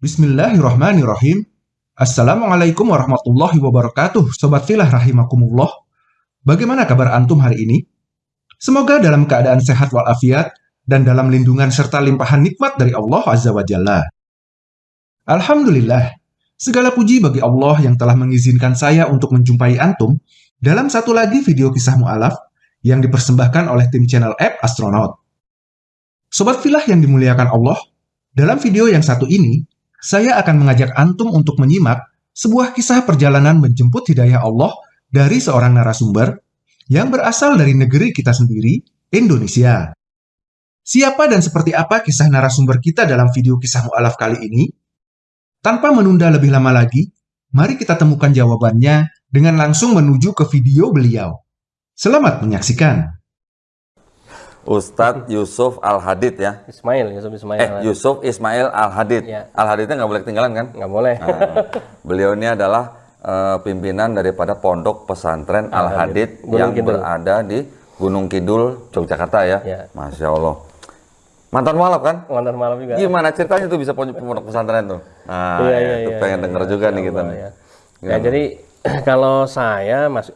Bismillahirrahmanirrahim. Assalamualaikum warahmatullahi wabarakatuh, Sobat Filah Rahimakumullah. Bagaimana kabar Antum hari ini? Semoga dalam keadaan sehat walafiat dan dalam lindungan serta limpahan nikmat dari Allah Azza wa Jalla. Alhamdulillah, segala puji bagi Allah yang telah mengizinkan saya untuk menjumpai Antum dalam satu lagi video kisah mu'alaf yang dipersembahkan oleh tim channel app Astronaut. Sobat Filah yang dimuliakan Allah, dalam video yang satu ini, saya akan mengajak Antum untuk menyimak sebuah kisah perjalanan menjemput hidayah Allah dari seorang narasumber yang berasal dari negeri kita sendiri, Indonesia. Siapa dan seperti apa kisah narasumber kita dalam video kisah mu'alaf kali ini? Tanpa menunda lebih lama lagi, mari kita temukan jawabannya dengan langsung menuju ke video beliau. Selamat menyaksikan. Ustadz Yusuf Al Hadid ya. Ismail, Yusuf Ismail. Eh, Yusuf Ismail Al Hadid. Ya. Al Hadidnya nggak boleh ketinggalan kan? Nggak boleh. Nah, beliau ini adalah uh, pimpinan daripada Pondok Pesantren Al Hadid yang Kidul. berada di Gunung Kidul, Yogyakarta ya. Ya. Masya Allah. Mantan malap kan? Mantan malam juga. Gimana ceritanya tuh bisa pondok pesantren tuh? Nah, Iya, iya, itu iya, pengen iya, denger iya, juga nih iya, kita iya. nih. Ya, Gimana? jadi kalau saya masuk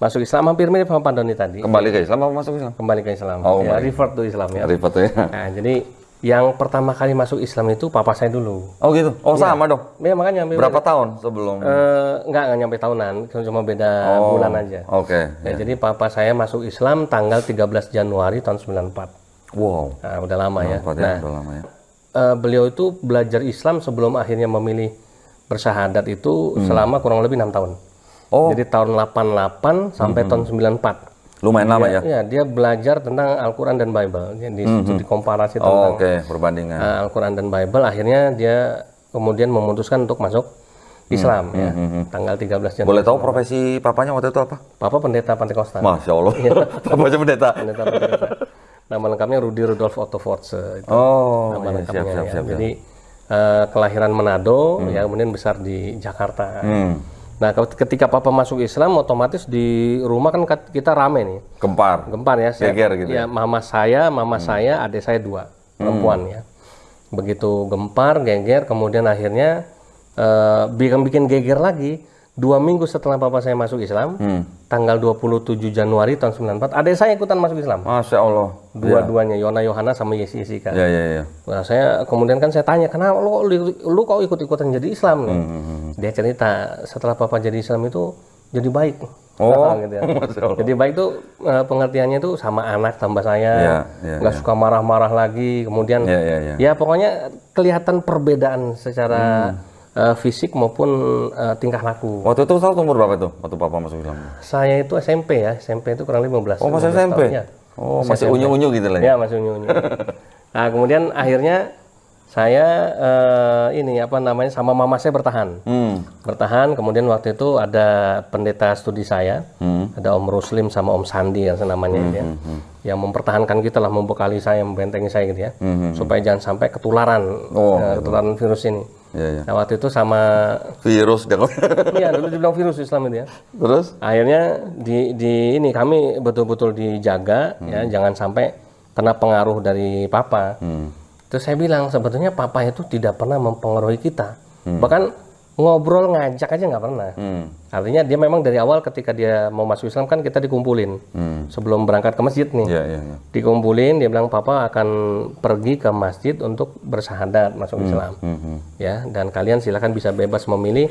masuk Islam hampir mirip sama Pak Doni tadi. Kembali ke Islam apa masuk Islam? Kembali ke Islam. Oh, ya, kembali. revert to Islam ya. Ribet tuh ya. Nah, jadi yang pertama kali masuk Islam itu papa saya dulu. Oh gitu? Oh sama dong? Ya makanya Berapa tahun sebelum? Eh, enggak, enggak nyampe tahunan, cuma beda Oh, bulan aja. Oke. Ya, Jadi papa saya masuk Islam tanggal 13 Januari tahun 94. Wow. Nah, udah lama ya. Empat Nah, udah lama ya. eh, beliau itu belajar Islam sebelum akhirnya memilih bersyahadat itu selama kurang lebih enam tahun. Hmm. Oh. Jadi tahun 88 sampai tahun 94. Lumayan lama ya? Ya, dia belajar tentang Al-Quran dan Bible. Jadi komparasi Hmm, Oh, tentang Oke, perbandingan. eh, Al-Quran dan Bible. Akhirnya dia kemudian memutuskan untuk masuk Islam ya. Tanggal 13 Januari. Hmm, Boleh tahu profesi papanya waktu itu apa? Papa pendeta Pantekosta. Masya Allah. Papanya pendeta. Pendeta Pantekosta. Nama lengkapnya Rudi Rudolf Otto Force. Itu Oh, nama iya, lengkapnya siap, siap, ya. siap. Jadi eh, kelahiran Manado, ya kemudian besar di Jakarta. Hmm, Nah, ke- ketika papa masuk Islam, otomatis di rumah kan kita rame nih, gempar. gempar ya. Saya, Geger gitu ya, mama saya, mama saya, adik saya dua perempuan ya. Begitu gempar, geger, kemudian akhirnya eh, bikin bikin geger lagi. Dua minggu setelah papa saya masuk Islam, Hmm. tanggal 27 Januari tahun 94, adik saya ikutan masuk Islam. Masya Allah. Dua-duanya, Yona Yohana sama Yesi Yesika. Ya, ya, ya. Nah, saya kemudian kan saya tanya, kenapa lu, lu, lu kok ikut-ikutan jadi Islam? nih?" Hmm, Dia cerita, setelah papa jadi Islam itu jadi baik. Oh, gitu ya. Jadi baik tuh eh, pengertiannya itu sama anak tambah saya, Iya, iya, nggak suka marah-marah lagi. Kemudian Ya, ya, ya. ya pokoknya kelihatan perbedaan secara eh, fisik maupun eh, tingkah laku. Waktu itu tahu umur berapa tuh? Waktu papa masuk Islam? Saya itu SMP ya, SMP itu kurang lebih 15. Oh, masih 15 SMP? tahun, ya. Oh, masih unyu-unyu gitu lah ya? Ya masih unyu-unyu. nah kemudian akhirnya saya eh, ini apa namanya sama mama saya bertahan, Hmm. bertahan. Kemudian waktu itu ada pendeta studi saya, Hmm. ada Om Ruslim sama Om Sandi yang namanya ya, yang mempertahankan kita lah, membekali saya, membentengi saya gitu ya, supaya jangan sampai ketularan, Hmm, Oh, eh, ketularan virus ini. Ya, ya. Nah waktu itu sama, Virus dia. iya dulu dibilang virus Islam itu ya. Terus? Akhirnya di, di ini kami betul-betul dijaga ya jangan sampai kena pengaruh dari papa. Hmm. Terus saya bilang sebetulnya papa itu tidak pernah mempengaruhi kita. Bahkan ngobrol ngajak aja nggak pernah. Hmm. Artinya dia memang dari awal ketika dia mau masuk Islam kan kita dikumpulin Hmm. sebelum berangkat ke masjid nih. Ya, ya, ya. Dikumpulin dia bilang papa akan pergi ke masjid untuk bersahadat masuk Islam. Hmm, hmm. Ya dan kalian silakan bisa bebas memilih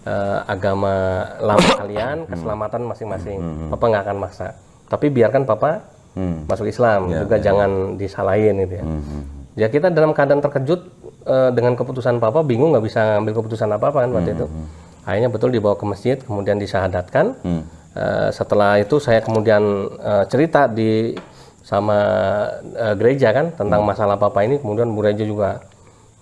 eh, agama lama kalian, keselamatan masing-masing. Papa nggak akan maksa. Tapi biarkan papa Hmm. masuk Islam juga jangan disalahin gitu ya. Hmm. Ya kita dalam keadaan terkejut eh, dengan keputusan papa, bingung nggak bisa ambil keputusan apa-apa kan waktu itu. Akhirnya betul dibawa ke masjid, kemudian disahadatkan. Hmm. Eh, setelah itu saya kemudian eh, cerita di sama eh, gereja kan tentang masalah papa ini, kemudian gereja juga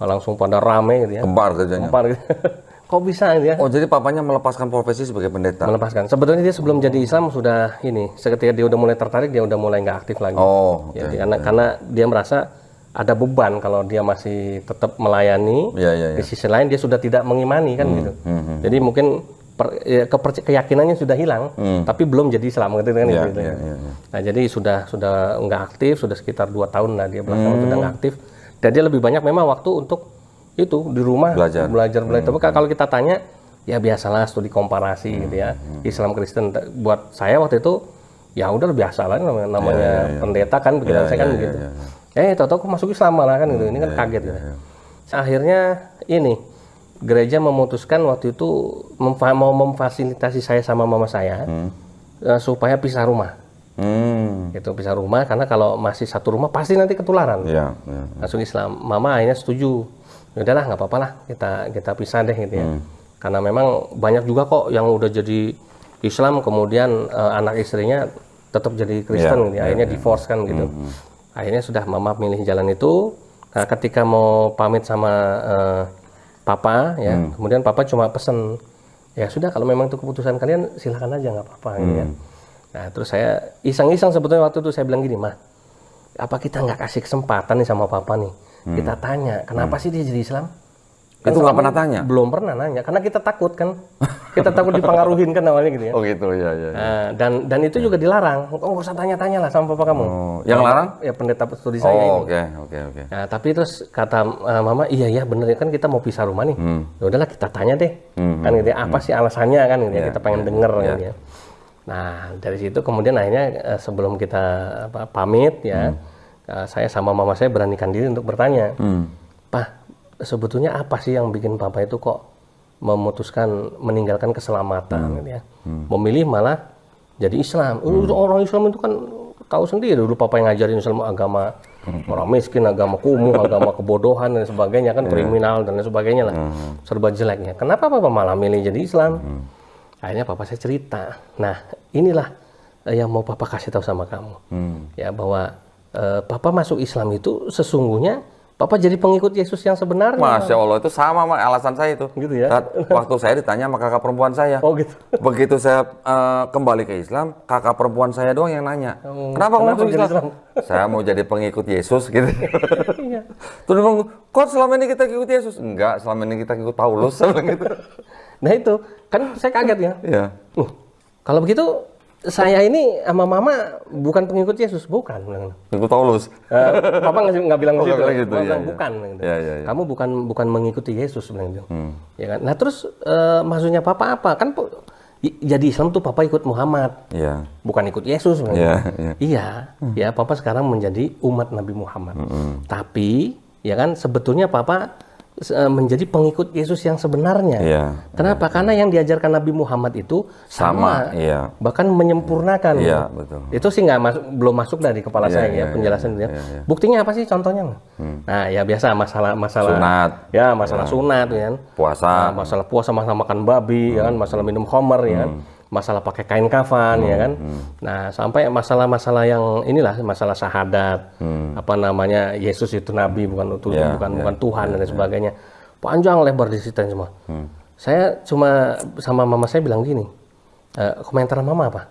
langsung pada rame gitu ya. Gempar kerjanya. Gitu. Kok bisa gitu ya? Oh, jadi papanya melepaskan profesi sebagai pendeta. Melepaskan. Sebetulnya dia sebelum jadi Islam sudah ini, seketika dia udah mulai tertarik, dia udah mulai nggak aktif lagi. Oh, oke. Ya, karena karena dia merasa ada beban kalau dia masih tetap melayani. Ya, ya, ya. Di sisi lain dia sudah tidak mengimani kan gitu. hmm, Jadi mungkin per- ya, keperc- keyakinannya sudah hilang, tapi belum jadi Islam gitu kan. Ya, gitu, ya, ya, ya. Nah jadi sudah sudah nggak aktif, sudah sekitar dua tahun lah dia belakangan Hmm. sudah nggak aktif. Dan dia lebih banyak memang waktu untuk itu di rumah Belajar. belajar belajar. Tapi kalau kita tanya ya biasalah studi komparasi gitu ya Islam Kristen. Buat saya waktu itu ya udah biasa lah namanya, namanya pendeta kan begitu saya kan begitu. Eh tahu-tahu aku masuk Islam malah kan gitu. Ini kan kaget gitu. Akhirnya ini gereja memutuskan waktu itu memfa- mau memfasilitasi saya sama mama saya eh, supaya pisah rumah. Hmm. Gitu pisah rumah karena kalau masih satu rumah pasti nanti ketularan Ya, ya. masuk Islam. Mama akhirnya setuju. Ya udahlah nggak apa-apa lah kita kita pisah deh gitu ya. Karena memang banyak juga kok yang udah jadi Islam kemudian eh, anak istrinya tetap jadi Kristen gitu ya. Akhirnya divorce kan gitu. Akhirnya sudah mama milih jalan itu. Nah, ketika mau pamit sama eh, papa ya, kemudian papa cuma pesen ya sudah kalau memang itu keputusan kalian silahkan aja nggak apa-apa gitu ya. Nah terus saya iseng-iseng sebetulnya waktu itu saya bilang gini mah apa kita nggak kasih kesempatan nih sama papa nih? Kita tanya kenapa sih dia jadi Islam Itu nggak pernah tanya? belum pernah nanya karena kita takut kan kita takut dipengaruhin kan awalnya gitu ya Oh gitu, ya, ya. ya. Nah, dan dan itu juga dilarang oh nggak usah tanya-tanya lah sama papa kamu Oh, yang larang? ya pendeta studi saya ini Oh, oke, oke, oke. Nah, tapi terus kata uh, mama, iya ya bener ya kan kita mau pisah rumah nih. Ya udahlah kita tanya deh. Kan gitu ya, apa sih alasannya kan gitu ya, kita pengen denger gitu ya. Nah, dari situ kemudian akhirnya uh, sebelum kita apa, pamit ya, uh, saya sama mama saya beranikan diri untuk bertanya. Pak, sebetulnya apa sih yang bikin papa itu kok memutuskan meninggalkan keselamatan gitu ya. Memilih malah jadi Islam. Uh, Orang Islam itu kan tahu sendiri dulu papa yang ngajarin Islam agama orang miskin, agama kumuh, agama kebodohan dan sebagainya kan kriminal dan sebagainya lah. Serba jeleknya. Kenapa papa malah milih jadi Islam? Akhirnya papa saya cerita. Nah, inilah eh, yang mau papa kasih tahu sama kamu. Ya bahwa eh, papa masuk Islam itu sesungguhnya papa jadi pengikut Yesus yang sebenarnya. Masya Allah itu sama sama alasan saya itu. Gitu ya? Saat waktu saya ditanya sama kakak perempuan saya. Oh gitu. Begitu saya eh, kembali ke Islam, kakak perempuan saya doang yang nanya, kenapa kamu kenapa masuk jadi Islam? Islam? saya mau jadi pengikut Yesus gitu. Iya. Terus bilang, kok selama ini kita ikut Yesus? Enggak, selama ini kita ikut Paulus. Gitu. Nah itu kan saya kaget ya. Iya. Uh, kalau begitu saya ini sama mama bukan pengikut Yesus, bukan. bilang. Ikut Paulus. Eh, Papa nggak nggak bilang Oh, gitu, iya, bilang iya. bukan. gitu. Iya, iya, iya. Kamu bukan bukan mengikuti Yesus bilang gitu. Hmm. Ya kan? Nah terus eh, maksudnya Papa apa? Kan jadi Islam tuh Papa ikut Muhammad, Iya. bukan ikut Yesus. bilang Iya, gitu. iya. Iya, ya Papa sekarang menjadi umat Nabi Muhammad. Tapi ya kan sebetulnya Papa menjadi pengikut Yesus yang sebenarnya. Iya. Kenapa? Karena yang diajarkan Nabi Muhammad itu sama, Sama, iya. bahkan menyempurnakan. Iya, betul. Itu sih nggak masuk, belum masuk dari kepala Iya, saya iya, ya penjelasan itu ya. iya, iya. Buktinya apa sih contohnya? Nah ya biasa masalah masalah Sunat. ya masalah sunat ya kan. Puasa. Nah, masalah puasa masalah makan babi ya kan, masalah minum khamar ya kan, masalah pakai kain kafan ya kan. Nah sampai masalah-masalah yang inilah masalah syahadat, apa namanya Yesus itu nabi bukan utusan Ya, bukan ya, bukan Tuhan dan sebagainya. Panjang lebar diceritain semua. Saya cuma sama mama saya bilang gini, "Eh, komentar mama apa?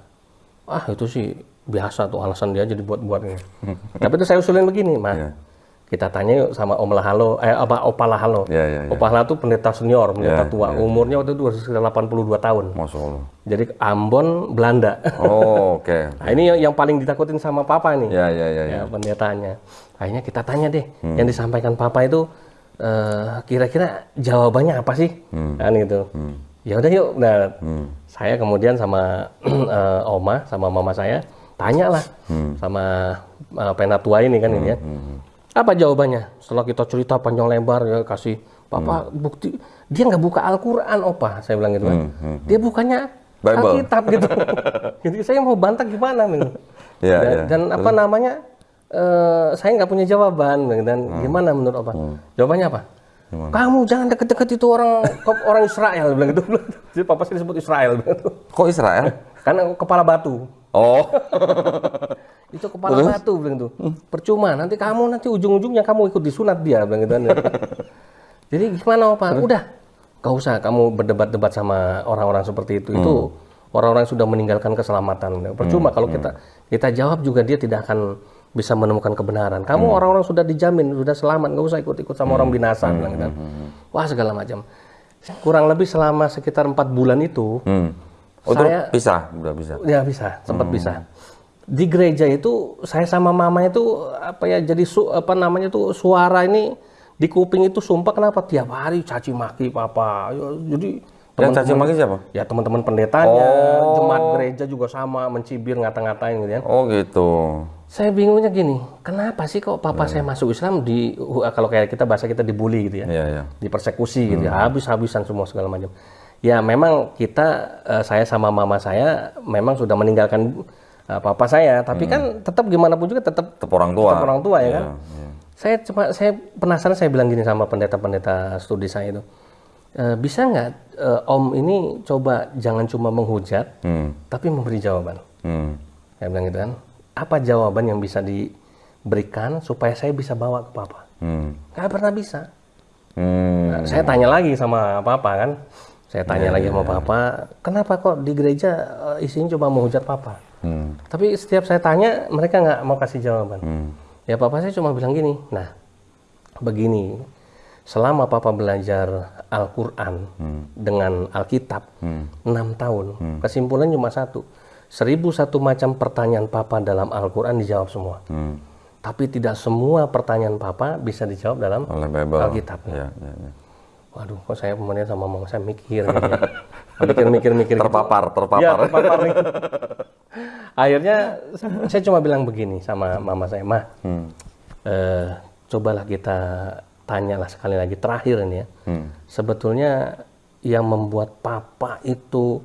Ah itu sih biasa tuh alasan dia aja dibuat-buat ini. Tapi itu saya usulin begini, Ma. Iya. Kita tanya yuk sama Om Lahalo, eh apa Opa Lahalo. Iya, iya, iya. Opa Lahalo tuh pendeta senior, pendeta Iya, tua. Umurnya waktu itu sekitar 82 tahun. Masya Allah. Jadi Ambon, Belanda. Oh, oke. Nah, ini yang, yang paling ditakutin sama Papa nih. Ya, ya, ya, ya. Ya, pendetanya. Akhirnya kita tanya deh, Hmm. yang disampaikan Papa itu eh, kira-kira jawabannya apa sih? Hmm. Kan gitu. Ya udah yuk. Nah, saya kemudian sama eh, Oma sama mama saya tanyalah Hmm. sama eh, penatua ini kan ini ya. Apa jawabannya? Setelah kita cerita panjang lebar ya kasih Papa Hmm. bukti dia nggak buka Al-Qur'an, Opa. Saya bilang gitu kan. Dia bukannya Bible. Alkitab gitu. Jadi saya mau bantah gimana nih? Iya, dan, iya. dan apa namanya? eh, saya nggak punya jawaban dan Hmm. gimana menurut apa? Jawabannya apa? Kamu jangan deket-deket itu orang orang Israel bilang gitu. Jadi papa sih disebut Israel bilang gitu. Kok Israel? Karena kepala batu. Oh. Itu kepala batu bilang itu. Percuma nanti kamu nanti ujung-ujungnya kamu ikut disunat dia bilang gitu. Jadi gimana Pak? Udah. Gak usah kamu berdebat-debat sama orang-orang seperti itu. Itu orang-orang sudah meninggalkan keselamatan. Percuma kalau kita kita jawab juga dia tidak akan bisa menemukan kebenaran. Kamu orang-orang sudah dijamin, sudah selamat, nggak usah ikut-ikut sama orang binasa, bilang gitu. Wah segala macam. Kurang lebih selama sekitar empat bulan itu, Hmm. Oh, Saya- pisah, udah bisa. Ya bisa, sempat bisa. Di gereja itu saya sama mama itu apa ya jadi su, apa namanya tuh suara ini Di kuping itu sumpah kenapa tiap hari caci maki papa. Ya, Jadi Yang caci maki siapa? ya teman-teman pendetanya, Oh. jemaat gereja juga sama mencibir ngata-ngatain gitu kan. Oh gitu. Saya bingungnya gini, kenapa sih kok papa saya masuk Islam di kalau kayak kita bahasa kita dibully gitu ya. Iya iya. dipersekusi gitu ya, habis-habisan semua segala macam. Ya memang kita eh, saya sama mama saya memang sudah meninggalkan papa saya, tapi kan tetap gimana pun juga tetap Tetap orang tua. tetap orang tua ya kan. iya. Saya cuma saya penasaran saya bilang gini sama pendeta-pendeta studi saya itu. "Eh, bisa nggak eh, Om ini coba jangan cuma menghujat, Hmm. tapi memberi jawaban. Hmm. Saya bilang gitu kan. Apa jawaban yang bisa diberikan supaya saya bisa bawa ke papa? Hmm. Pernah bisa. Hmm. Nah, saya tanya lagi sama papa kan. Saya tanya lagi sama papa, kenapa kok di gereja eh, isinya cuma menghujat papa? Hmm. Tapi setiap saya tanya, mereka nggak mau kasih jawaban. Hmm. Ya papa saya cuma bilang gini, nah begini, selama papa belajar Al-Quran dengan Alkitab, enam tahun, kesimpulan cuma satu. Seribu satu macam pertanyaan papa dalam Al-Quran dijawab semua. Hmm. Tapi tidak semua pertanyaan papa bisa dijawab dalam. Alkitab. Iya, iya, iya. Waduh, kok saya kemudian sama mama saya mikir, gitu ya. mikir, mikir, mikir. gitu. Terpapar, terpapar. Ya, terpapar nih. Akhirnya saya cuma bilang begini sama mama saya, mah, Hmm. eh, cobalah kita tanyalah sekali lagi terakhir ini ya. Hmm. Sebetulnya yang membuat papa itu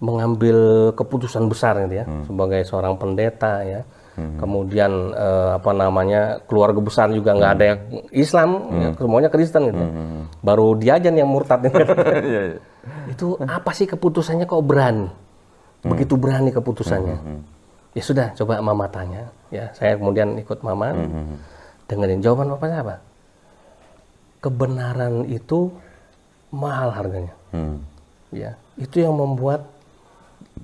mengambil keputusan besar gitu ya, sebagai seorang pendeta ya. Kemudian eh, apa namanya keluarga besar juga nggak ada yang Islam, ya, semuanya Kristen gitu. ya. Baru dia aja yang murtad. Iya, iya. Itu apa sih keputusannya kok berani? Begitu berani keputusannya. Ya sudah, coba mama tanya. Ya, saya kemudian ikut mama, dengerin jawaban bapaknya apa? Kebenaran itu mahal harganya. Hmm. Ya, itu yang membuat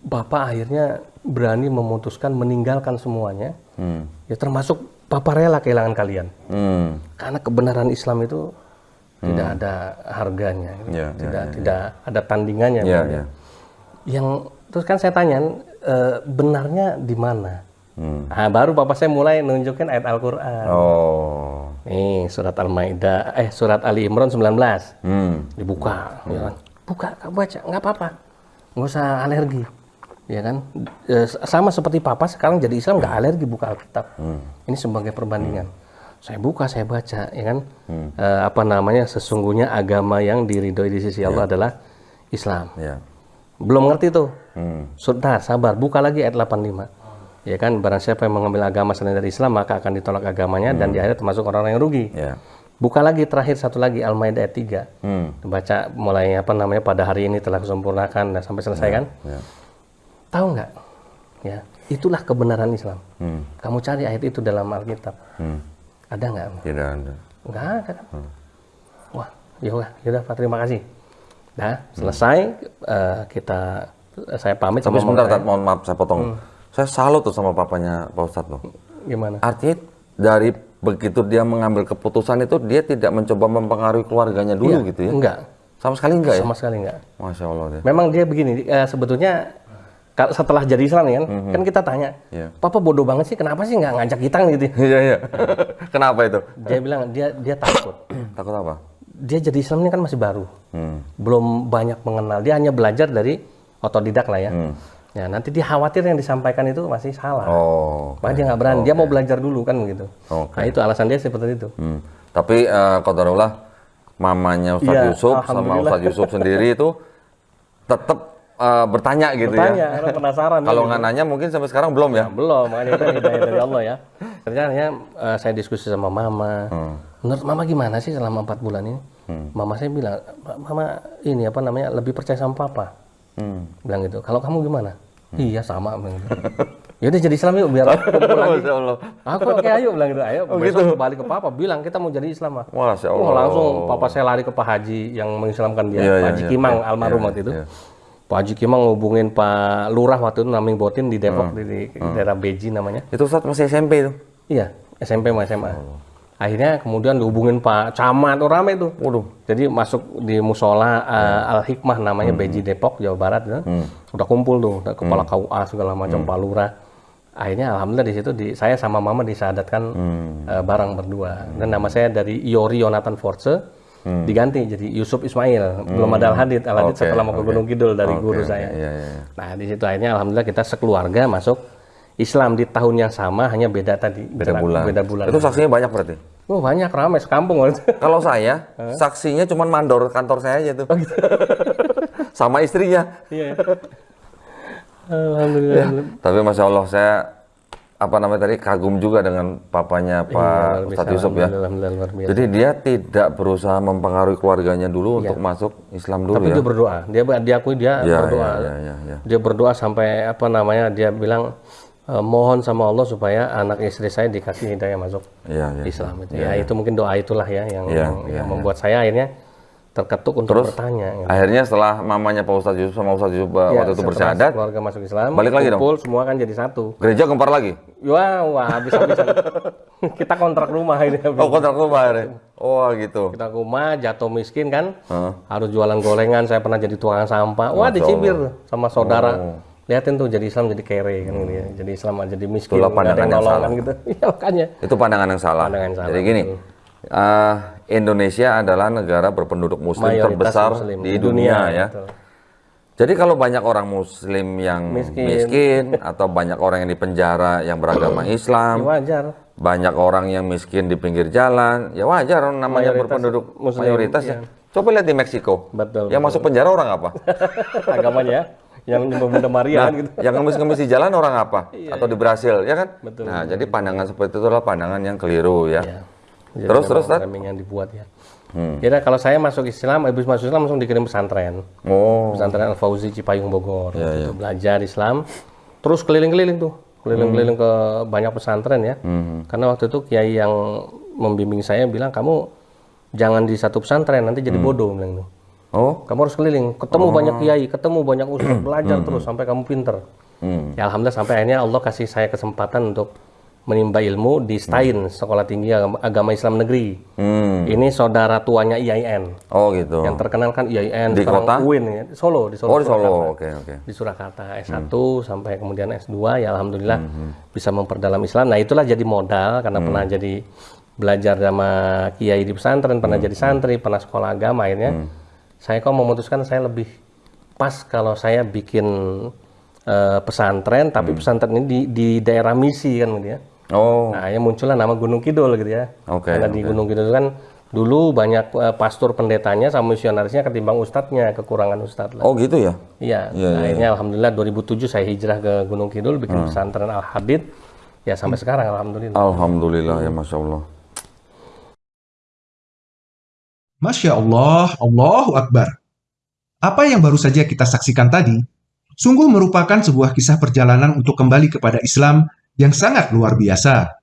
bapak akhirnya berani memutuskan meninggalkan semuanya. Hmm. Ya termasuk papa rela kehilangan kalian. Hmm. Karena kebenaran Islam itu tidak ada harganya, Ya, ya, tidak tidak ada tandingannya. Iya, gitu. iya. Yang terus kan saya tanya eh, benarnya di mana? Hmm. Nah, baru bapak saya mulai nunjukin ayat Al-Qur'an. Oh. Nih, surat Al-Maidah eh surat Ali Imran 19. Hmm. Dibuka, ya kan? Buka, kamu baca, nggak apa-apa. Nggak usah alergi. Ya kan? Eh, sama seperti papa sekarang jadi Islam nggak alergi buka Alkitab. Ini sebagai perbandingan. Saya buka, saya baca, ya kan? Eh, apa namanya? Sesungguhnya agama yang diridhoi di sisi Allah adalah Islam. Ya. Belum ngerti tuh. Hmm. Sudah, sabar. Buka lagi ayat 85. Ya kan, barang siapa yang mengambil agama selain dari Islam, maka akan ditolak agamanya dan di akhirat termasuk orang-orang yang rugi. Ya. Buka lagi terakhir satu lagi Al-Maidah ayat 3. Hmm. Baca mulai apa namanya pada hari ini telah kusempurnakan dan sampai selesai kan? Ya. Tahu nggak? Ya, itulah kebenaran Islam. Hmm. Kamu cari ayat itu dalam Alkitab. Hmm. Ada nggak? Tidak ada. Nggak ada kan? Wah, ya udah, ya udah Pak, terima kasih. Nah, selesai eh, kita saya pamit Tapi sama sebentar, Tat, mohon maaf saya potong. Saya salut tuh sama papanya Pak Ustadz loh. Gimana? Artinya dari begitu dia mengambil keputusan itu dia tidak mencoba mempengaruhi keluarganya dulu Iya, gitu ya? Enggak, Sama sekali enggak ya? sama sekali enggak. Masya Allah deh. Memang dia begini, eh, sebetulnya setelah jadi Islam kan, kan kita tanya, Iya. Papa bodoh banget sih, kenapa sih nggak ngajak kita gitu? Iya iya. Kenapa itu? Dia bilang dia dia takut. Takut apa? Dia jadi Islam ini kan masih baru, Hmm. belum banyak mengenal. Dia hanya belajar dari otodidak lah ya. Ya nanti dia khawatir yang disampaikan itu masih salah. Oh. Makanya dia nggak berani. Dia mau belajar dulu kan begitu. Oke. Nah itu alasan dia seperti itu. Hmm. Tapi eh Qadarullah mamanya Ustadz Iya, Yusuf sama. Ustadz Yusuf sendiri itu tetap eh, bertanya gitu Tanya ya. karena penasaran. Kalau ya, nggak nanya mungkin sampai sekarang belum ya. Belum, makanya itu hidayah dari Allah ya. Ternyata eh, saya diskusi sama mama. Hmm. Menurut mama gimana sih selama empat bulan ini? Mama saya bilang, mama ini apa namanya lebih percaya sama papa. Hmm. Bilang gitu. Kalau kamu gimana? Iya sama. Bilang gitu. Ya udah jadi Islam yuk biar kumpul lagi. Aku oke ayo bilang gitu. Ayo besok balik ke papa bilang kita mau jadi Islam mah. Masya Oh, Allah. langsung papa saya lari ke Pak Haji yang mengislamkan dia, Iya, Pak Haji iya. Kimang Iya, almarhum iya, waktu itu. iya. Pak Haji Kimang ngubungin Pak Lurah waktu itu naming Botin di Depok Hmm. di, di daerah Beji namanya. Itu Ustadz masih SMP itu. Iya, SMP sama SMA. Akhirnya kemudian dihubungin Pak Camat, oh rame tuh. Waduh. Jadi masuk di musola uh, Al Hikmah namanya Beji Depok Jawa Barat ya. Udah kumpul tuh, udah kepala KUA segala macam Pak Lurah. akhirnya alhamdulillah di situ di saya sama mama disadatkan Hmm. eh, bareng berdua dan nama saya dari Iori Yonatan Force diganti jadi Yusuf Ismail belum ada Al Hadid Al Hadid Hmm. Oke, setelah mau ke. Gunung Kidul dari Oke, guru oke, saya iya, iya, iya. nah di situ akhirnya alhamdulillah kita sekeluarga masuk Islam di tahun yang sama hanya beda tadi Beda bulan. beda bulan Itu saksinya banyak berarti. oh banyak ramai sekampung. Kalau saya, saksinya cuma mandor kantor saya aja tuh. Sama istrinya. iya alhamdulillah Tapi masya Allah saya apa namanya tadi kagum juga dengan papanya Pak Luar biasa, Ustadz Yusuf ya. Jadi dia tidak berusaha mempengaruhi keluarganya dulu untuk masuk Islam dulu Iya. tapi ya. dia berdoa dia diakui dia Ya, berdoa ya, ya, ya, ya. dia berdoa sampai apa namanya dia bilang e, mohon sama Allah supaya anak istri saya dikasih hidayah masuk Iya, iya. Islam itu ya itu mungkin doa itulah ya yang Iya, yang, yang membuat saya akhirnya terketuk untuk bertanya gitu. Akhirnya setelah mamanya Pak Ustadz Yusuf sama Ustadz Yusuf Ya, waktu itu setelah bersyahadat, keluarga masuk Islam balik lagi dong? kumpul semua kan jadi satu gereja gempar lagi. wah wah habis habisan kita kontrak rumah ini Oh kontrak rumah ya. Oh gitu. kita rumah jatuh miskin kan Heeh. harus jualan gorengan saya pernah jadi tukang sampah wah dicibir sama saudara liatin tuh jadi Islam jadi kere kan gitu ya. jadi Islam jadi miskin Itulah pandangan yang salah. gitu ya makanya Itu pandangan yang salah. Pandangan yang salah, Jadi gini, eh, Indonesia adalah negara berpenduduk Muslim mayoritas terbesar muslim di dunia, ya. betul. Jadi kalau banyak orang Muslim yang Miskin. miskin. atau banyak orang yang di penjara yang beragama ya Islam, wajar banyak orang yang miskin di pinggir jalan, ya wajar namanya Mayoritas berpenduduk Muslim, mayoritas ya. Coba lihat di Meksiko, betul yang masuk penjara orang apa? agamanya yang nyembah Bunda Maria Nah, kan gitu yang ngemis-ngemis di jalan orang apa? Atau di Brasil, ya kan? Betul, Nah, jadi pandangan seperti itu adalah pandangan yang keliru ya. Ya. Jadi Terus, terus, Tat? framing yang dibuat ya Jadi kalau saya masuk Islam, habis masuk Islam langsung dikirim pesantren. Oh, Pesantren Al Fauzi Cipayung Bogor. Ya, Waktu itu belajar Islam. Terus keliling-keliling tuh, keliling-keliling Hmm. ke banyak pesantren ya. Karena waktu itu kiai yang membimbing saya bilang kamu jangan di satu pesantren nanti Hmm. jadi bodoh bilang tuh. oh, Kamu harus keliling, ketemu banyak kiai, ketemu banyak ustaz, belajar terus sampai kamu pinter. Hmm. Ya alhamdulillah sampai akhirnya Allah kasih saya kesempatan untuk menimba ilmu di STAIN, Sekolah Tinggi Agama, Islam Negeri. hmm. Ini saudara tuanya IAIN. oh gitu. Yang terkenal kan IAIN Di kota? UIN ya, di Solo, di Solo. Oh di Solo, Surakarta. oke oke. Di Surakarta S1 sampai kemudian S2 ya alhamdulillah bisa memperdalam Islam. Nah, itulah jadi modal karena pernah jadi belajar sama kiai di pesantren, pernah jadi santri, pernah sekolah agama akhirnya. Saya kok memutuskan saya lebih pas kalau saya bikin eh, pesantren tapi pesantren ini di, di daerah misi kan gitu ya. Oh, Nah, ya muncullah nama Gunung Kidul gitu ya. Oke, Karena di Gunung Kidul kan dulu banyak eh, pastor pendetanya sama misionarisnya ketimbang ustadznya, kekurangan ustadz lah. oh gitu ya. Iya. Iya, nah, akhirnya alhamdulillah 2007 saya hijrah ke Gunung Kidul bikin pesantren Al Hadid. Ya sampai sekarang alhamdulillah. Alhamdulillah ya masya Allah. Masya Allah, Allahu Akbar. Apa yang baru saja kita saksikan tadi, sungguh merupakan sebuah kisah perjalanan untuk kembali kepada Islam yang sangat luar biasa.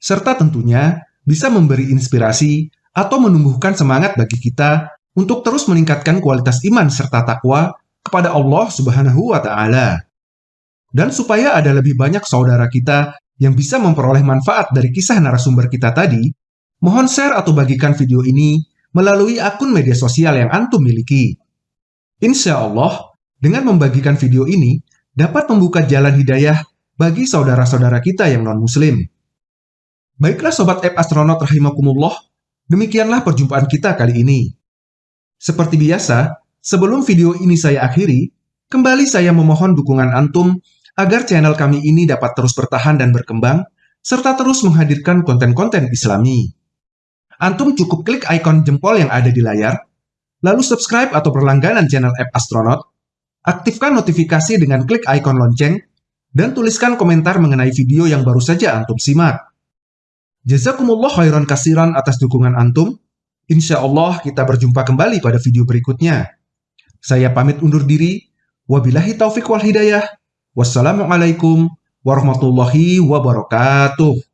Serta tentunya bisa memberi inspirasi atau menumbuhkan semangat bagi kita untuk terus meningkatkan kualitas iman serta takwa kepada Allah Subhanahu wa Ta'ala. Dan supaya ada lebih banyak saudara kita yang bisa memperoleh manfaat dari kisah narasumber kita tadi, mohon share atau bagikan video ini melalui akun media sosial yang Antum miliki. Insya Allah, dengan membagikan video ini dapat membuka jalan hidayah bagi saudara-saudara kita yang non-muslim. Baiklah Sobat App Astronaut Rahimakumullah, demikianlah perjumpaan kita kali ini. Seperti biasa, sebelum video ini saya akhiri, kembali saya memohon dukungan Antum agar channel kami ini dapat terus bertahan dan berkembang, serta terus menghadirkan konten-konten islami. Antum cukup klik ikon jempol yang ada di layar, lalu subscribe atau berlangganan channel app Astronaut, aktifkan notifikasi dengan klik ikon lonceng, dan tuliskan komentar mengenai video yang baru saja Antum simak. Jazakumullah khairan kasiran atas dukungan Antum. Insya Allah kita berjumpa kembali pada video berikutnya. Saya pamit undur diri. Wabillahi taufik wal hidayah. Wassalamualaikum warahmatullahi wabarakatuh.